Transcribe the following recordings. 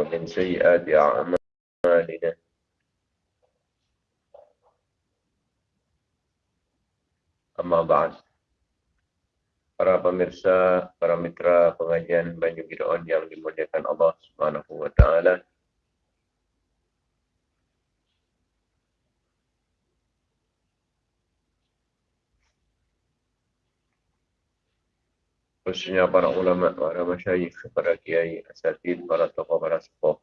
ومن سيئات أعمالنا أما بعد para pemirsa, para mitra pengajian Banyu Gideon yang dimuliakan Allah Subhanahu wa taala. Khususnya para ulama, para masyayikh, para kiai, asatid, para tokoh, para sepuh.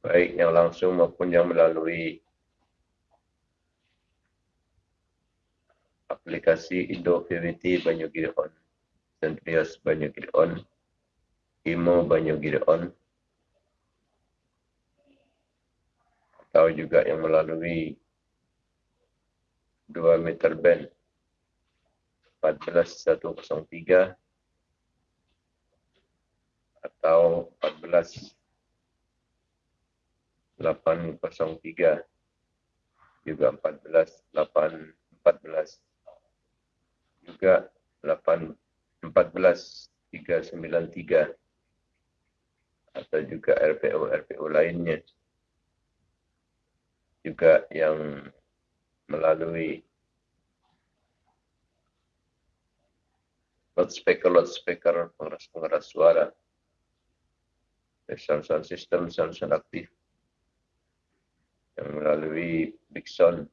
baik yang langsung maupun yang melalui aplikasi Indo VVT Banyu Gideon, Centrios Banyu Gideon, Imo Banyu Gideon, atau juga yang melalui 2 meter band. 14103 atau 14 803 juga 14 8 14 juga 8 14 393 atau juga RPO RPO lainnya. Juga yang melalui loudspeaker loudspeaker pengeras pengeras suara. Sound sound system sound sound aktif. Yang melalui Dixon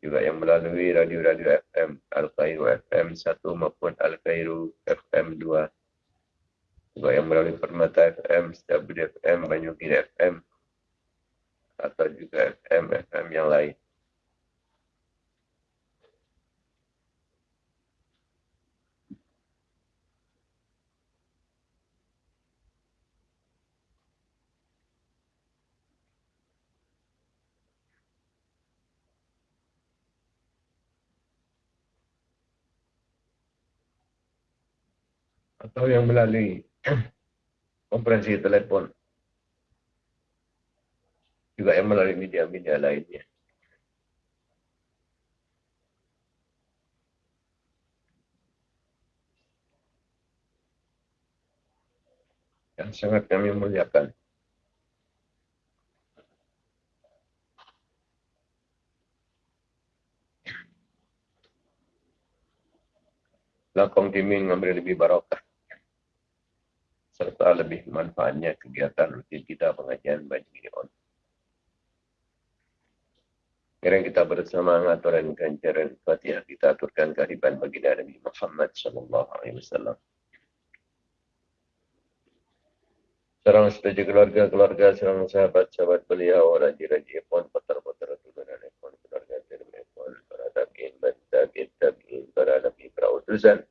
juga yang melalui radio-radio FM Al-Qairu FM 1 maupun Al-Qairu FM 2 juga yang melalui Permata FM, FM, Banyugin FM atau juga FM, FM yang lain. Atau yang melalui konferensi telepon juga yang melalui media-media lainnya. Yang sangat kami muliakan. Lakong dimin ngambil lebih barokah serta lebih manfaatnya kegiatan rutin kita pengajian bagi on. Sekarang kita bersama aturan ganjaran Fatihah kita aturkan kehadiran bagi Nabi Muhammad sallallahu alaihi wasallam. Serang setuju keluarga-keluarga, serang sahabat-sahabat beliau, raja-raja pun, putar-putar turunan pun, keluarga terbaik pun, para tabi'in, tabi'in, tabi'in, para nabi, para utusan.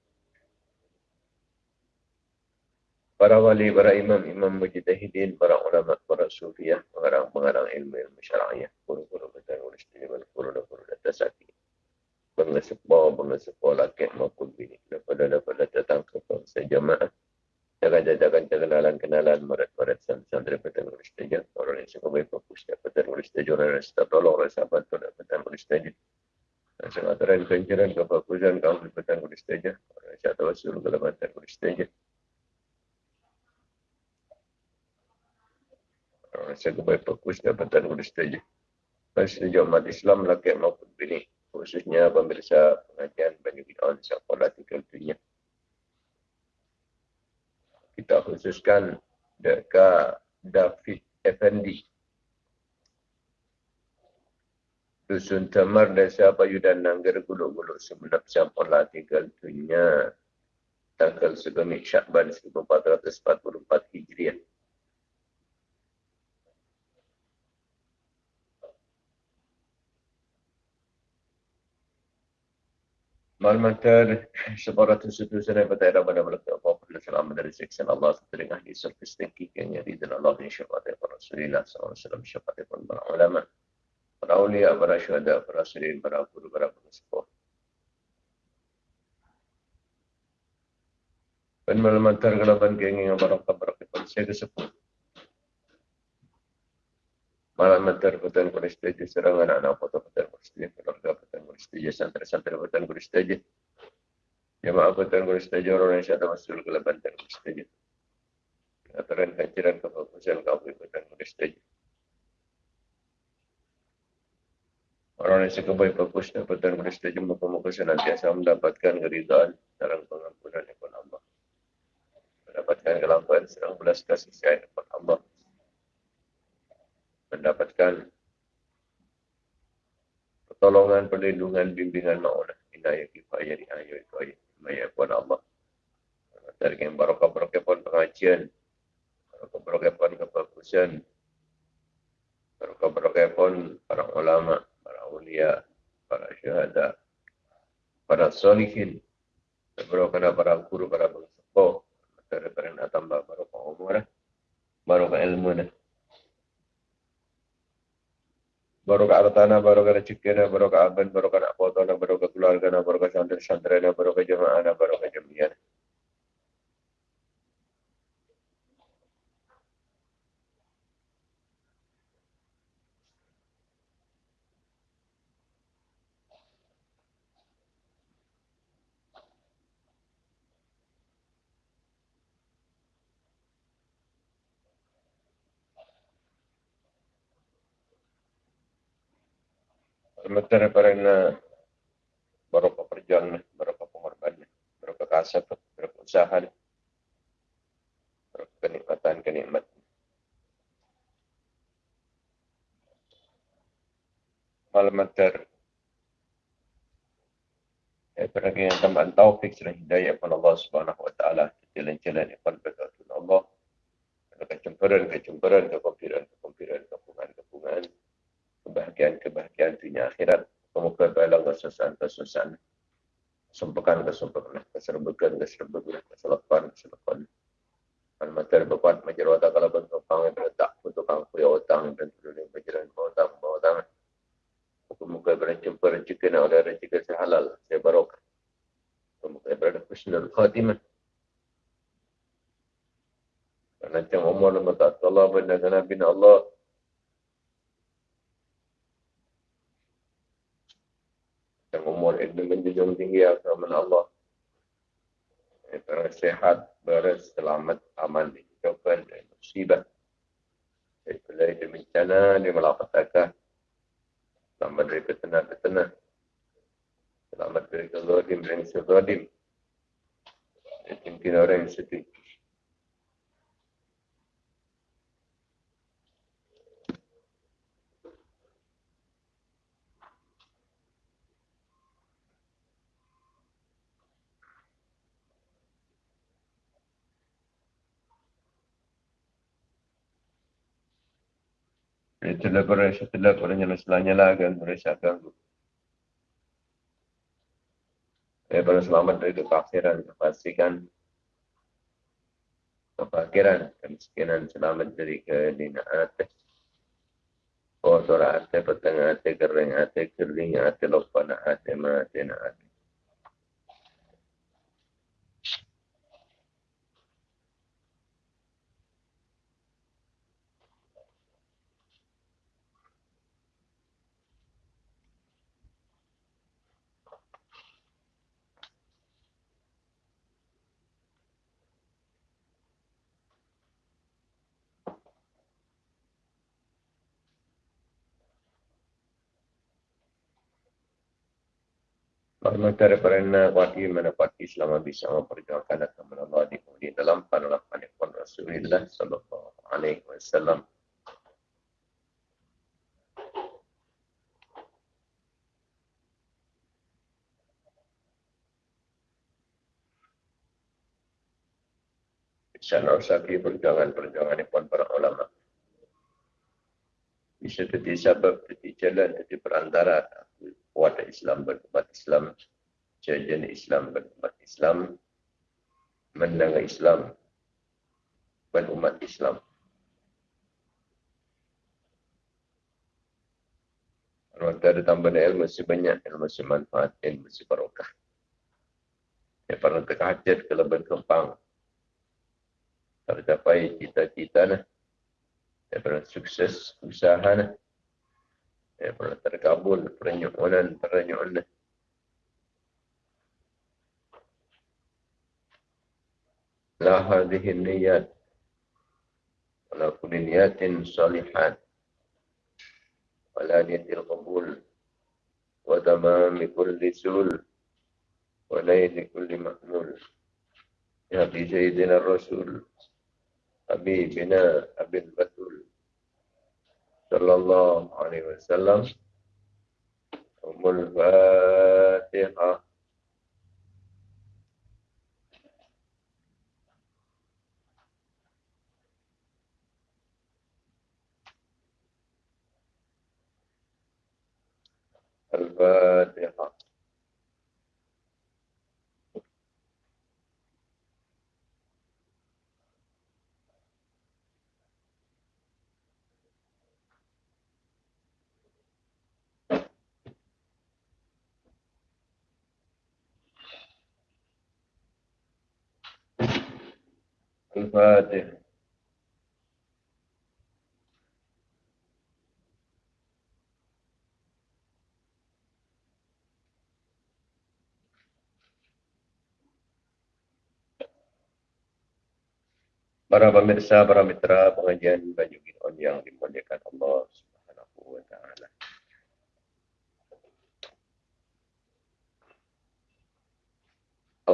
Para wali, para imam, imam mujtahidin, para ulama, para sufiah, pengarang-pengarang ilmu-ilmu syara'iyah, guru-guru betul, guru istimewa, guru dan guru dan tasaki. Bangga sepo, bangga sepo laki maupun bini. Daripada dapat datang ke bangsa jamaah. Jangan-jangan kenalan-kenalan, marat-marat santri betul, guru istimewa. Orang yang suka baik fokus, dapat guru istimewa, orang yang suka tolong, orang sahabat, dapat guru istimewa. Dan sangat terang kencaran, kebagusan, kaum dapat guru istimewa. Orang yang suka tawasul, dapat guru istimewa. Saya kebaik fokus dapatan guru setuju. Dan setuju umat Islam laki maupun bini. Khususnya pemirsa pengajian Banyu Bid'on sekolah tiga dunia. Kita khususkan Deka David Effendi. Dusun Tamar Desa Bayu dan Nanggar Gulung-Gulung Semenap Sampola tiga dunia. Tanggal segemik Syakban 1444 Hijriah. Malmantar sebarang tusutu sana pada era mana melaka apa pun selama dari seksan Allah setengah di surface thinking yang jadi dan Allah yang syafaat para Rasulullah SAW syafaat pun para ulama para ulia para syuhada para syirin para guru para pengusaha Dan malam tergelaban kengi yang barang kabar kita saya keseput. Malam tergelaban kuris teja serangan anak foto kuris teja keluarga petan kuris teja santri-santri petan kuris teja. Jemaah petan kuris teja orang yang ada masuk gelaban petan kuris teja. Aturan kajiran kefokusan kau kuris teja. Orang yang suka baik fokus dapatkan Kristi jumpa pemuka senantiasa mendapatkan keridhaan dalam pengampunan yang Allah. Mendapatkan kelamparan serang belas kasih sayang kepada Allah. Mendapatkan pertolongan, perlindungan, bimbingan ma'unah. Inayah kifayah di ayat itu ayat. Maya kepada Allah. Dari yang barokah-barokah pun pengajian. Barokah-barokah pun kefokusan. Barokah-barokah pun para ulama' awliya, para syuhada, para solihin, berokah para guru, para bangsa, dari perintah tambah barokah umur, barokah ilmu, barokah artana, barokah rezeki, barokah aban, barokah nak foto, barokah keluarga, barokah santri-santri, barokah jemaah, barokah jamiah. Sementara karena berapa perjuangan, berapa pengorbanan, berapa kasar, berapa usaha, berapa kenikmatan, kenikmatan. Malaman ter pergi yang tambahan taufik dan hidayah kepada Allah Subhanahu wa taala jalan-jalan yang berkat Allah. Kecemburan, kecemburan, kekompiran, kekompiran, kepungan kebahagiaan-kebahagiaan dunia akhirat. Semoga baiklah kesusahan-kesusahan. Sumpukan kesumpahan, keserbukan, keserbukan, keselapan, keselapan. Al matar bapak majarwata kalau bentuk pang yang berletak untuk pang kuya utang dan turunin berjalan bawa utang bawa utang. Muka-muka berjumpa rezeki nak oleh rezeki sehalal, saya barokah. Muka berada husnul khatimah. Karena macam umur nama tak Allah benda Nabi Allah itu menjunjung tinggi agama Allah. Terus sehat, beres, selamat, aman, dijauhkan dari musibah. Dari pelai dari bencana, dari malapetaka. Selamat dari petena-petena. Selamat dari kezodim, dari kezodim. Pimpinan orang yang sedih. Itulah beresah telah pada nyala selanya lah kan beresah ganggu. Daripada selamat dari kekafiran, kepastikan kefakiran, kemiskinan, selamat dari kedinaan. Kotor hati, petang hati, kering hati, kering hati, lupa nak hati, mati nak hati. Hormat daripada wadi mana pati selama bisa memperjuangkan agama Allah di di dalam panalapan pun Rasulullah sallallahu alaihi wasallam. Bisa narsaki perjuangan-perjuangan pun para ulama. Bisa jadi sebab, jadi jalan, jadi perantara kuat Islam berumat Islam, jajan Islam berumat Islam, mendengar Islam berumat Islam. Kalau ada tambahan ilmu sebanyak, ilmu semanfaat, ilmu sebarokah. Ya, para terkajat ke leban kempang, tercapai cita-cita nah. Daripada sukses usaha nah. Daripada terkabul pernyuanan-pernyuanan nah. La hadhihi niyat. Ala kulli niyatin salihat. Wala niyatil qabul. Wa tamami kulli sul wa layli kulli ma'mul. Ya bi sayyidina rasul. Habibina abil batul صلى الله عليه وسلم. أم الفاتحة. الفاتحة. Para pemirsa, para mitra pengajian Baju Gideon yang dimuliakan Allah Subhanahu wa taala.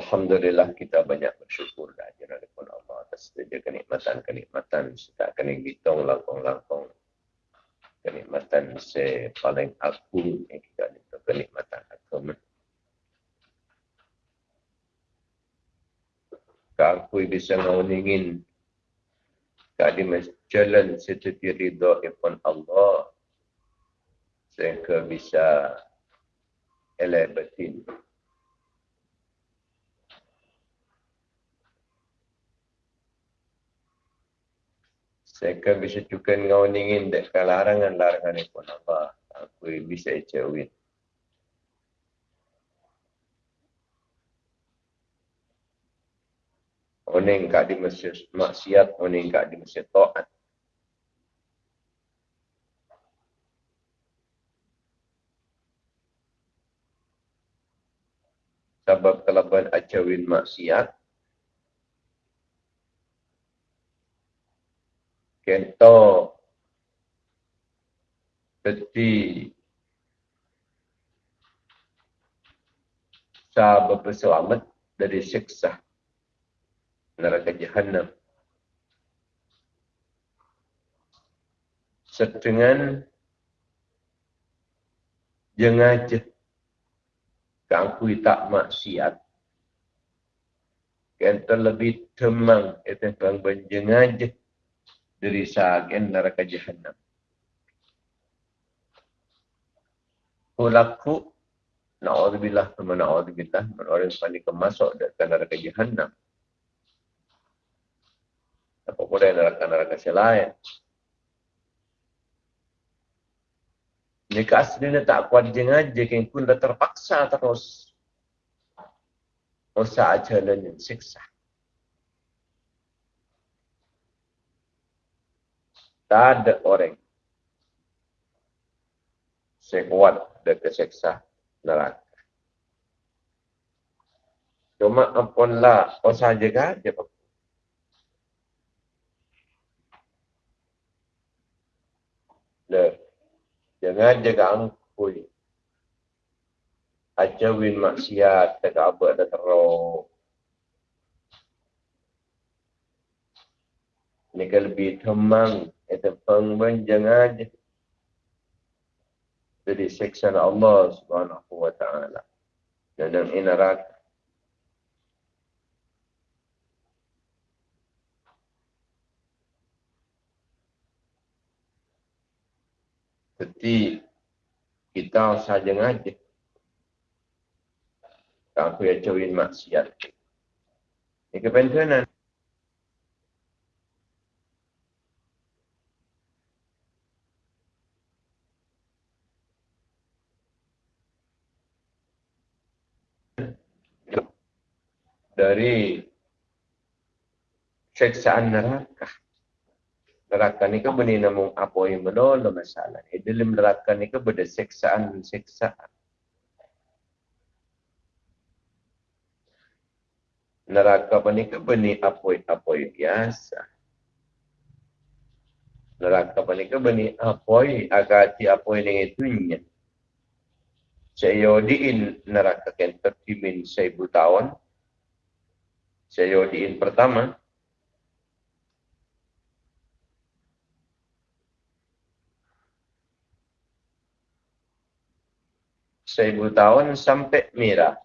Alhamdulillah kita banyak bersyukur dan kepada Allah atas setiap kenikmatan-kenikmatan serta hitung langkong-langkong kenikmatan se paling agung yang kita itu kenikmatan agama. Kau bisa ngawin kalimah jalan seperti ridha ipun Allah sehingga bisa elek batin. Sehingga bisa juga ngau ningin dek larangan-larangan ipun Allah. Aku bisa icawin. Oning kat di masjid maksiat, oning kat di masjid taat. Sebab kelaban acawin maksiat, kento. Peti. Sahabat berselamat dari siksa. Neraka jahannam. Sedengan jengaja kangkui tak maksiat. Kan terlebih temang itu bang benjengaja dari sagen neraka jahannam. Kulaku Na'udzubillah, na'udzubillah, orang yang paling kemasuk dari neraka jahannam. Apa neraka-neraka yang lain. Jika aslinya tak kuat jangan jika pun dah terpaksa terus. Usaha jalan yang siksa. Tak ada orang sekuat dan keseksa neraka. Cuma ampunlah usaha jaga dia Le. Jangan jaga angkui. Ajawin maksiat tak apa ada teruk. Ini kan lebih temang. Itu pengben jangan jadi seksa Allah subhanahu wa ta'ala. Ini neraka. Seperti kita saja ngaji. Tak aku cawin maksiat. Ini kepentingan. Dari seksaan neraka. Neraka ni ke beni namun apa yang menolong masalah. Eh, dalam neraka ni ke benda seksaan-seksaan. Neraka ni ke beni apa-apa biasa. Neraka ni ke beni apa agati apa yang itunya. Saya diin neraka kan tertimin seribu tahun. Saya diin pertama. Seribu tahun sampai merah.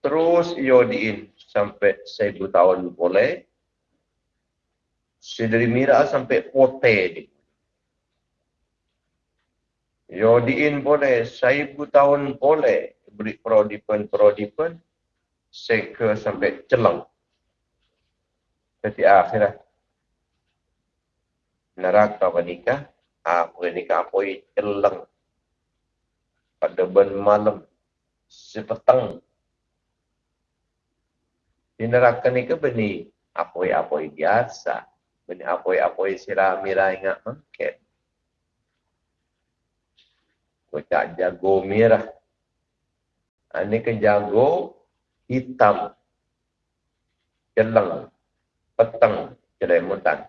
Terus iodiin sampai seribu tahun boleh. Sedari merah sampai pote ni. Iodiin boleh, seribu tahun boleh. Beri prodipen-prodipen. Seka sampai celang. Jadi akhirat. Neraka menikah. Apa nikah apa celang pada ben malam sepetang di neraka ni ke beni apoi-apoi biasa beni apoi-apoi sira mira ingat mangket Kocak jago merah. Ini ke jago hitam. Celang. Petang. Celemutan.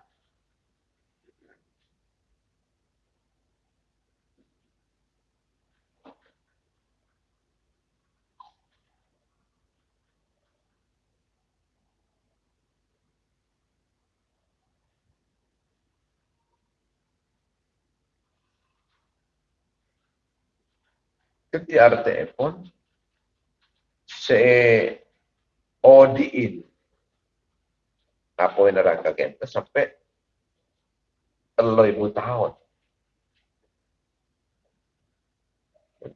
Jadi artinya pun se odiin apa yang neraka kita sampai telur ibu tahun.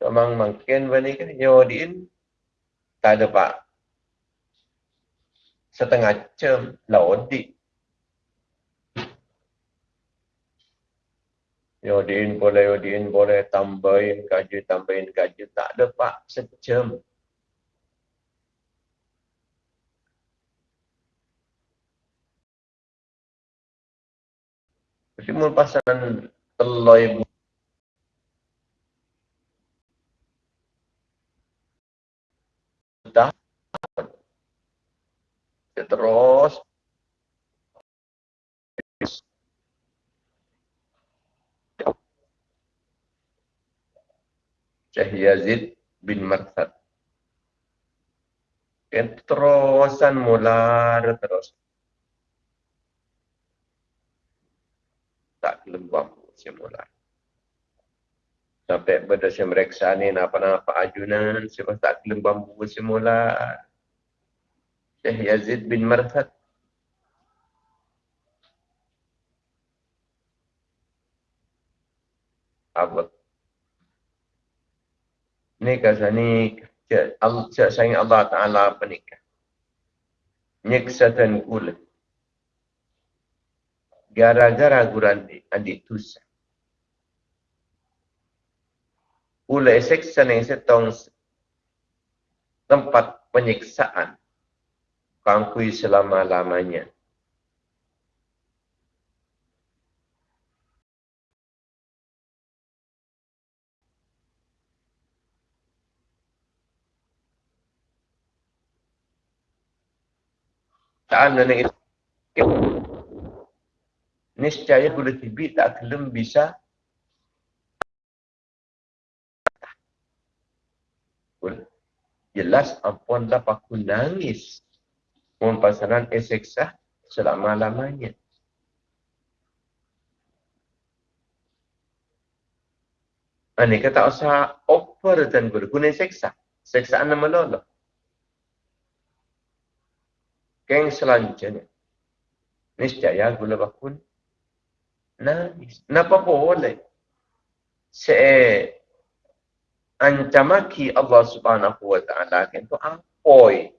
Memang mungkin bani kan odiin tak ada pak. Setengah jam lodi Yodin boleh, Yodin boleh. Tambahin kaji, tambahin kaji. Tak ada pak. Sejam. Jadi pasangan telur ibu. Terus Syekh Yazid bin Marthad. Yang terusan mula terus. Tak lembab semula. Sampai pada saya mereksa ni apa-apa ajunan. Saya tak lembab semula. Syekh Yazid bin Marthad. Abad ni kata ni cak sayang Allah Ta'ala apa ni nyeksatan kula gara-gara guranti adik tusa. Kula seksa ni setong tempat penyiksaan. Kangkui selama-lamanya. Ta'ala ni niscaya boleh tibi tak kelem bisa jelas ampun lah aku nangis mohon pasaran eseksa selama-lamanya Ini kata usah over dan berguna seksa. Seksaan nama Allah. Keng selanjutnya. Niscaya gula bakun. Nangis. Napa boleh? Se ancamaki Allah subhanahu wa ta'ala itu apoi.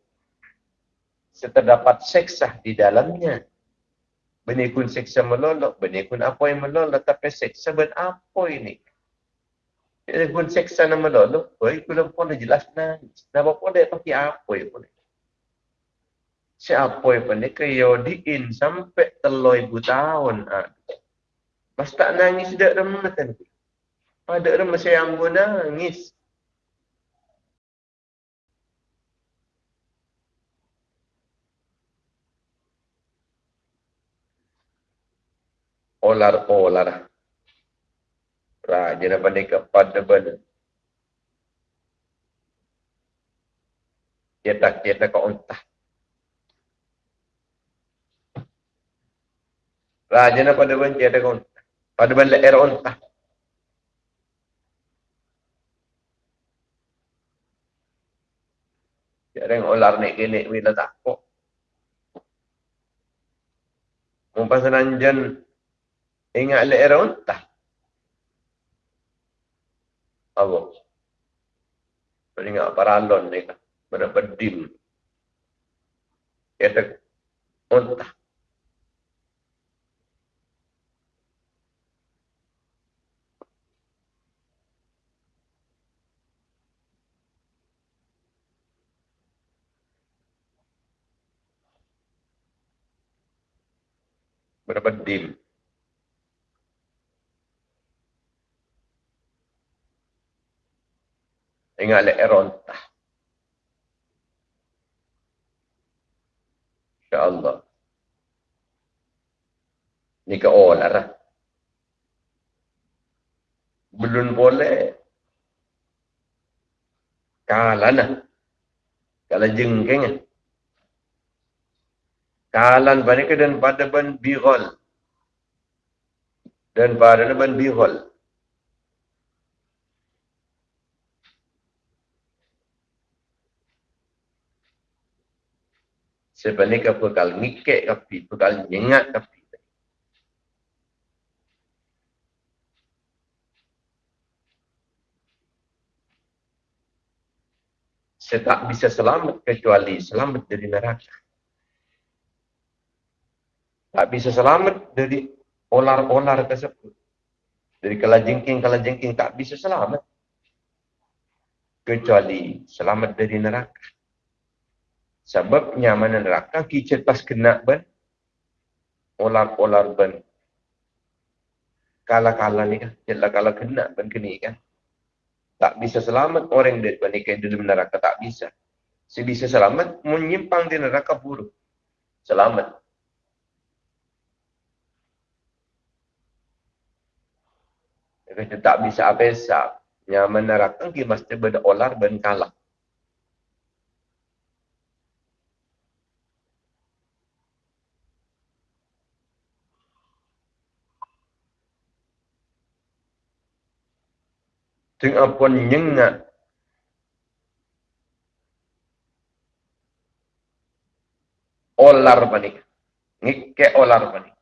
Seterdapat seksa di dalamnya. Benikun seksa melolok, benikun yang melolok, tapi seksa ben apa ini? Benikun seksa yang melolok, oh, itu pun jelas nangis. Napa boleh pakai yang boleh? Siapa yang pandai kaya diin sampai telur ibu tahun. Ha. Mas tak nangis dak remah kan? Pada remah saya ambo nangis. Olar-olar. Raja nak pandai ke pada benda. Dia tak, dia tak kau entah. Raja nak pada benda, dia tak kau entah. Pada balik era ontah. Tiada yang olar ni kini bila takut. Mumpas nanjan ingat le era ontah. Apa? Ingat paralon ni kan. Berapa dim. Kita ontah. Berapa dim. Ingat le erontah. InsyaAllah. Ni ke olah lah. Belum boleh. Kalah lah. Kalah Kalan mereka dan pada ban bihol. Dan pada ban bihol. Sebenarnya kal ngikek kapi, kal nyengat kapi. Saya tak bisa selamat kecuali selamat dari neraka tak bisa selamat dari olar-olar tersebut. Dari kalajengking-kalajengking tak bisa selamat. Kecuali selamat dari neraka. Sebab nyaman neraka kicet pas kena ben. Olar-olar ben. Kala-kala ni kan. Jelah kala kena ben kini kan. Tak bisa selamat orang dari pernikahan dalam neraka. Tak bisa. Si bisa selamat menyimpang di neraka buruk. Selamat. Kita tak bisa apa-apa. Yang menerapkan kita mesti berolar dan kalah. Tengah pun nyengat. Olar panik. Ngike olar panik.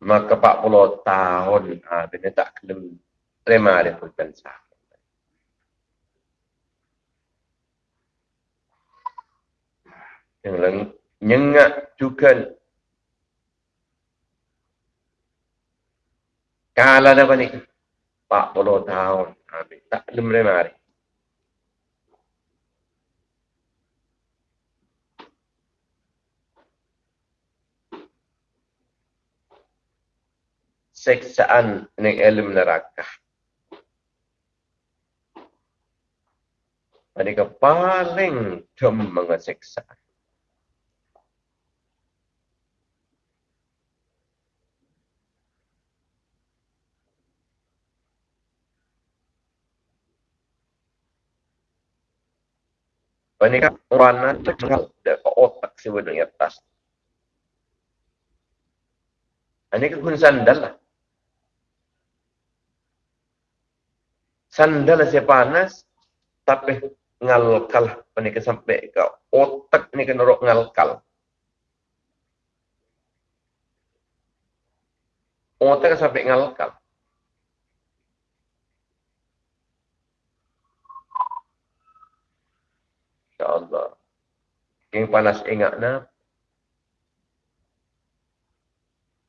Maka 40 tahun ha, dia tak kena terima dia pensah. Yang lain nyengat juga Kala dah ni 40 tahun ha, tak terima dia. Seksaan ning ilmu neraka. Mereka paling dem mengeseksa. Mereka warna terkenal dari otak sebenarnya atas. Ini kekun sandal sandal saya panas tapi ngalkal ni ke sampai ke otak ni ke norok ngalkal. Otak sampai ngalkal. Insyaallah. Yang panas ingat na.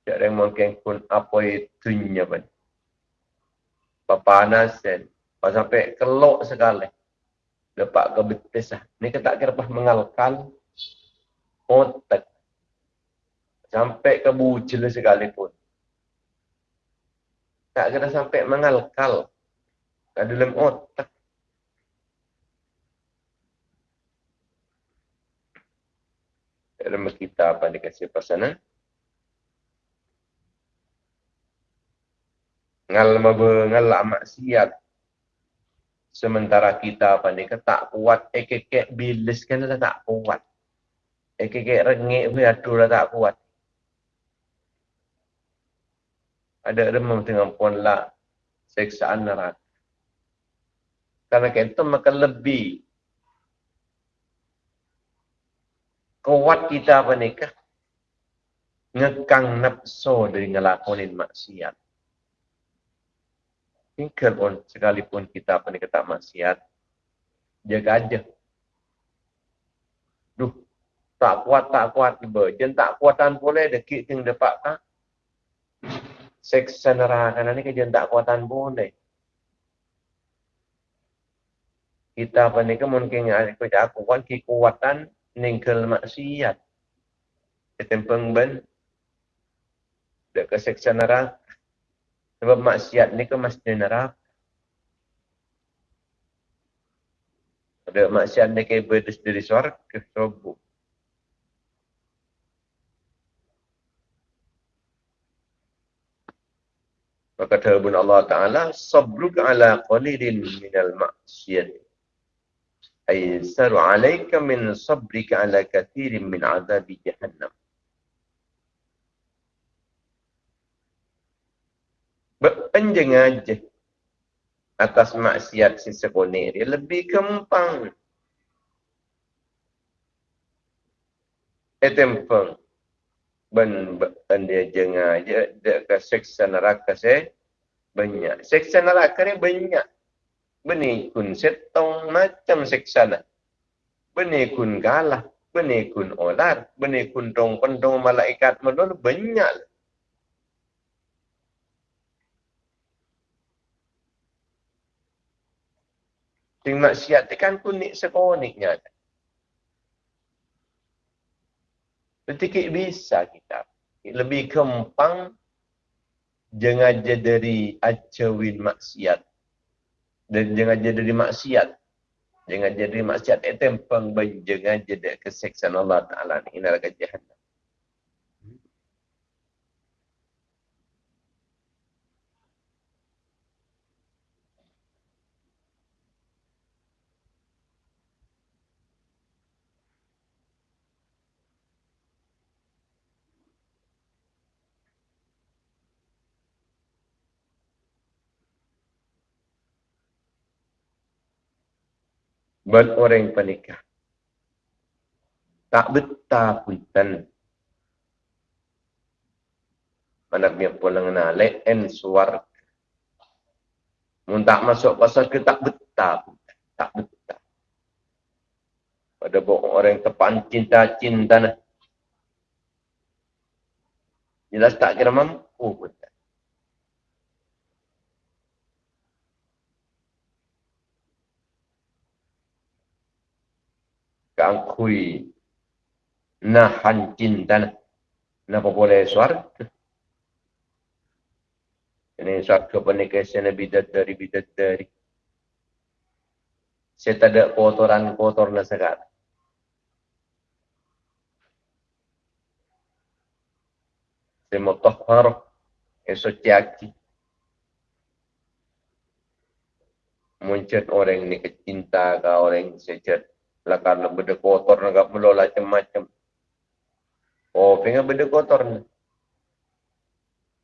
Tak ada mungkin pun apa itu nya papanas dan Pas sampai kelok sekali. Dapat ke betis lah. Ni kita kira pas mengalkan otak. Sampai ke bucil sekalipun. Tak kira sampai mengalkal. Ke dalam otak. Dalam kita apa dikasih pasangan. Ngal ngal maksiat sementara kita apa ni tak kuat ekek bilis kan lah tak kuat. Ekek rengek aduh lah tak kuat. Ada remam dengan pun lah seksaan neraka karena kita makan lebih. Kuat kita apa ni ngekang nafsu dari ngelakonin maksiat tinggal pun sekalipun kita kata maksiat jaga aja duh tak kuat tak kuat tiba jen tak kuatan boleh dekik ting dapat tak seksa neraka ni ke jen tak kuatan boleh? Kita apa ni ke mungkin aku kuat kekuatan ningkel maksiat. Ketempeng ben dek seksa neraka sebab maksiat ni kan mesti neraka. Ada maksiat ni kan berdus dari suara ke sobu. Maka kata Allah Ta'ala, Sabruk ala qalilin minal maksiat. Aysaru alaika min sabrika ala kathirin min azabi jahannam. Berpenjeng aja atas maksiat si sekolah dia lebih kempang. Etempeng. Ben, ben dia jengah aja dia ke seksa neraka saya banyak. Seksa neraka ni banyak. Beni kun setong macam seksa nak. Beni kun galah. Beni kun olar. Beni kun dong pendong malaikat melulu banyak. Sing maksiat tu kan kunik sekoniknya. Sedikit bisa kita. Lebih kempang jangan jadi acawin maksiat. Dan jangan jadi maksiat. Jangan jadi maksiat. Itu yang pengbayi jangan jadi keseksaan Allah Ta'ala. Ini adalah kejahat. Buat orang yang penikah. Tak betah punten. Mana punya pulang nalek en suar. Mun tak masuk pasal ke tak betah punten. Tak betah. Pada bohong orang tepan cinta-cinta nah. Jelas tak kira mampu punten. Kangkui nahan cinta napa boleh suara? Ini suatu pernikahan Nabi dari bidat dari saya tak ada kotoran kotor na sekarang saya mau esok caki muncul orang ini kecinta ke orang sejet lah karena benda kotor nak melola macam-macam. Oh, pengen benda kotor ni.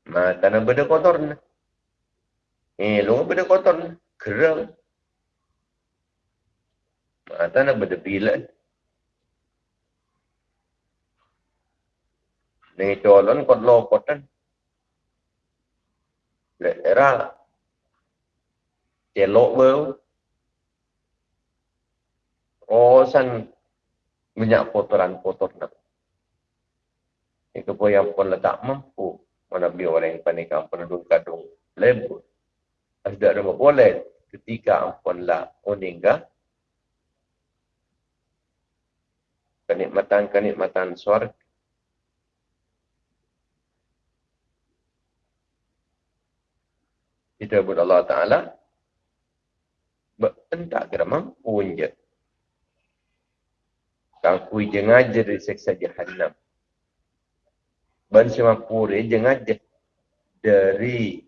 Mata nak benda kotor ni. Eh, lu benda kotor ni. Kerang. Mata nak benda bila ni. Colon kot lopotan. Lera. Celok bau. Oh, san banyak kotoran-kotor nak. Itu pun yang pun letak mampu. Mana biar orang yang panik yang penduduk kadung lembut. Ada ada boleh. ketika ampunlah uningga kenikmatan-kenikmatan suarga. Kita buat Allah Ta'ala entah kira mampu je. Kang kui jengaja dari seksa jahannam. Ban semampu dia jengaja dari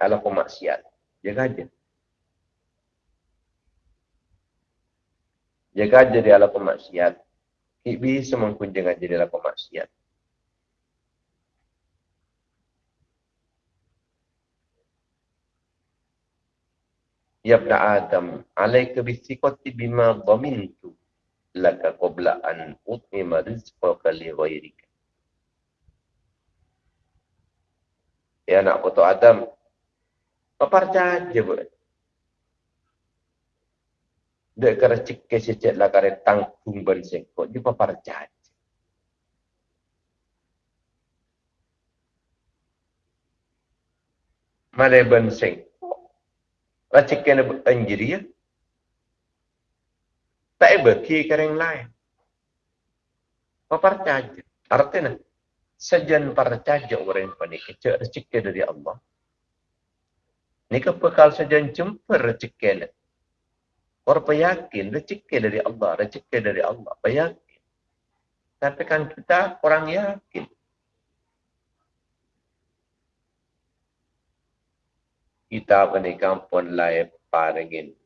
ala pemaksiat. Jengaja. Jaga aja di ala pemaksiat. Bisa mengkunjung aja di ala pemaksiat. Ya ibn Adam, alaika bisiqati bima dhamintu laka qabla an utmima rizqaka li ghairika. Ya anak putu Adam, apa saja buat? Dek kara cikke cecek lah kare tanggung benseng. Kok di papar jahat. Malay benseng. Lah cikke na anjiri ya. Tak iba ki kareng lain. Jahat. Artinya, sejan percaya orang panik. Cek rezeki dari Allah. Ini kepekal sejan jumpa rezeki Orang peyakin rezeki dari Allah, rezeki dari Allah, peyakin. Tapi kan kita orang yakin. Kita ni kampun lain paringin.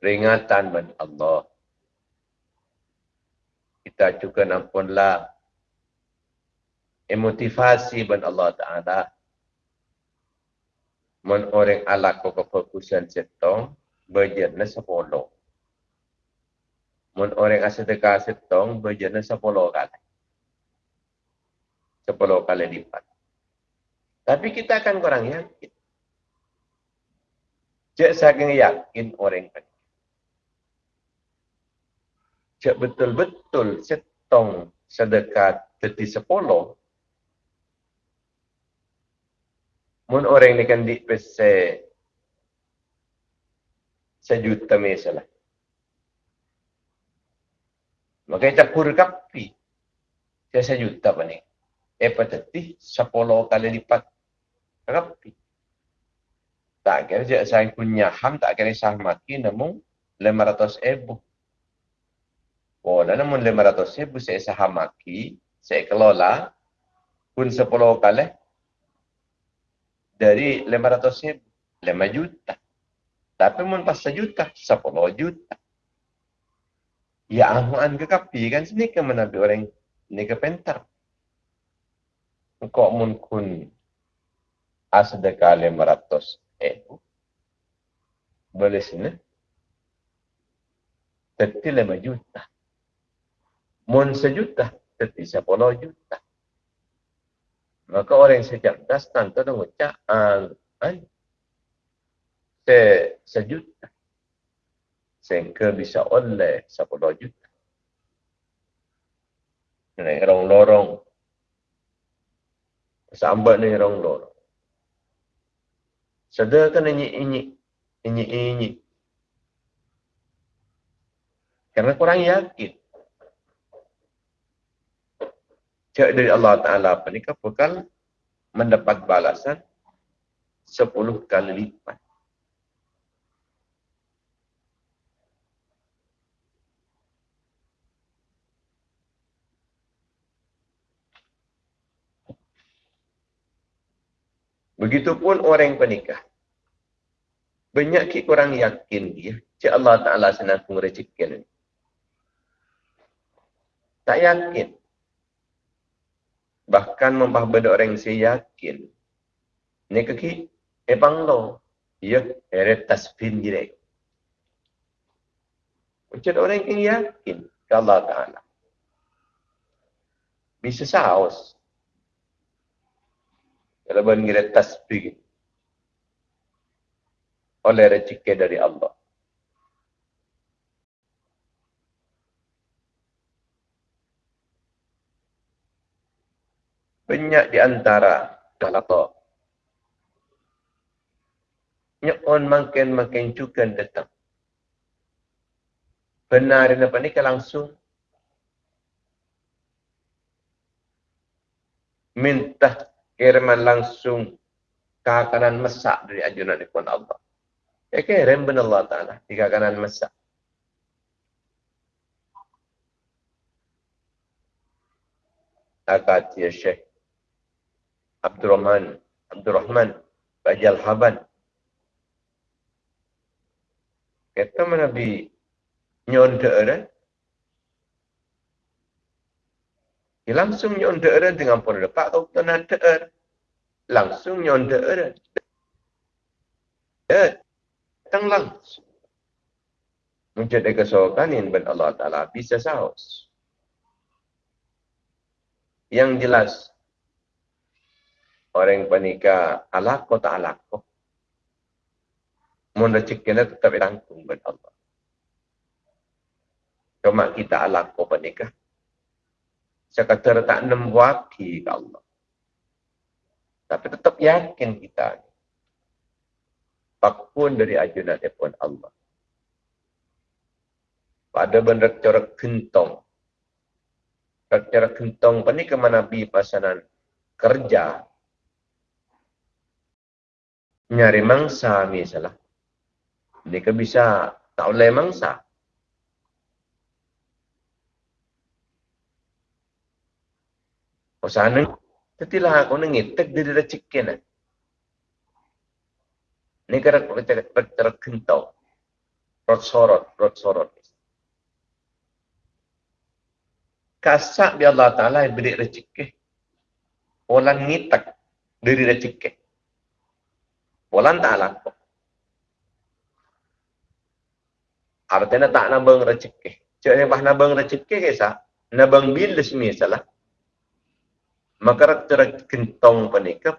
Ringatan ben Allah. Kita juga nampunlah emotivasi ben Allah Ta'ala men orang alak ko kefokusan setong bajet na sepuluh. Men orang asedekah setong bajet na sepuluh kali. Sepuluh kali lipat. Tapi kita akan kurang yakin. Cek saking yakin orang kan. Cek betul-betul setong sedekah teti sepuluh mun orang ni kan di pese sejuta misalnya. Maka kita kur kapi. Saya sejuta apa ni? Eh patati sepuluh kali lipat kapi. Tak kira saya punya ham tak kira sah maki namun lima ratus ribu. Oh, namun lima ratus ribu saya sah maki, saya kelola pun sepuluh kali dari 500 ribu, 5 juta. Tapi mun pas sejuta, 10 juta. Ya amuan ke kapi kan sini ke menabi orang ni ke pentar. Kok mun kun asdeka 500 ribu. Boleh sini. Teti 5 juta. Mun sejuta, teti 10 juta. Maka orang yang secerdas tentu mengucap an se sejuta sehingga bisa oleh sepuluh juta. Ini orang lorong. Sambat ni orang lorong. Sedangkan ini ini ini ini. Karena kurang yakin. Cak dari Allah Ta'ala apa ni kapal mendapat balasan sepuluh kali lipat. Begitupun orang penikah. Banyak kita orang yakin dia. Cik Allah Ta'ala senang rezeki Tak yakin bahkan membah benda orang yang saya yakin. Ni kaki ebang lo. Ya ere tasbin direk. Macam orang yang yakin. Ke Allah Ta'ala. Bisa saus. Kalau mengira tasbih. Oleh rezeki dari Allah banyak di antara Galata. Nyokon makin makin juga datang. Benar apa ni langsung minta kiriman langsung kakanan masak dari ajunan ikon Allah. Ya kirim benar Allah Ta'ala di kakanan. Akad ya Syekh Abdurrahman Abdurrahman Bajal Haban kata Nabi nyonda orang dia langsung nyonda orang dengan pun lepak kau kena ter langsung nyonda orang datang langsung. Menjadi kesokan yang ben Allah Ta'ala bisa saus. Yang jelas orang panika alako tak alako mun rezekina tetap tanggung ben Allah. Cuma kita alako panika sekadar tak nembwaki ke Allah. Tapi tetap yakin kita apapun dari ajunan pun Allah. Pada benda corak gentong cara kentong pani ke Nabi pasanan kerja nyari mangsa misalnya. Ke bisa tak oleh mangsa. Pasana tetilah aku nengitek dari rezeki ni. Ini kira kira kentong. Rot sorot, rot sorot. kasak bi Allah Taala beri rezeki. Orang ngitak dari rezeki. Orang tak. Artinya tak nabang rezeki. Cik yang bah nabang rezeki kesa, nabang bil semua salah. Maka kentong penikah